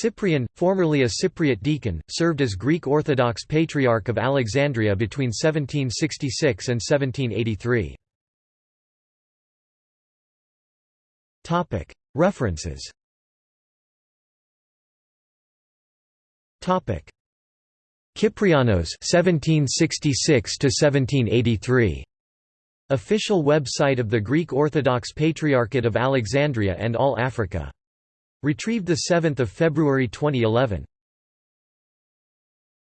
Cyprian, formerly a Cypriot deacon, served as Greek Orthodox Patriarch of Alexandria between 1766 and 1783. References. Kyprianos 1766 1783 Official website of the Greek Orthodox Patriarchate of Alexandria and All Africa Retrieved 7 February 2011.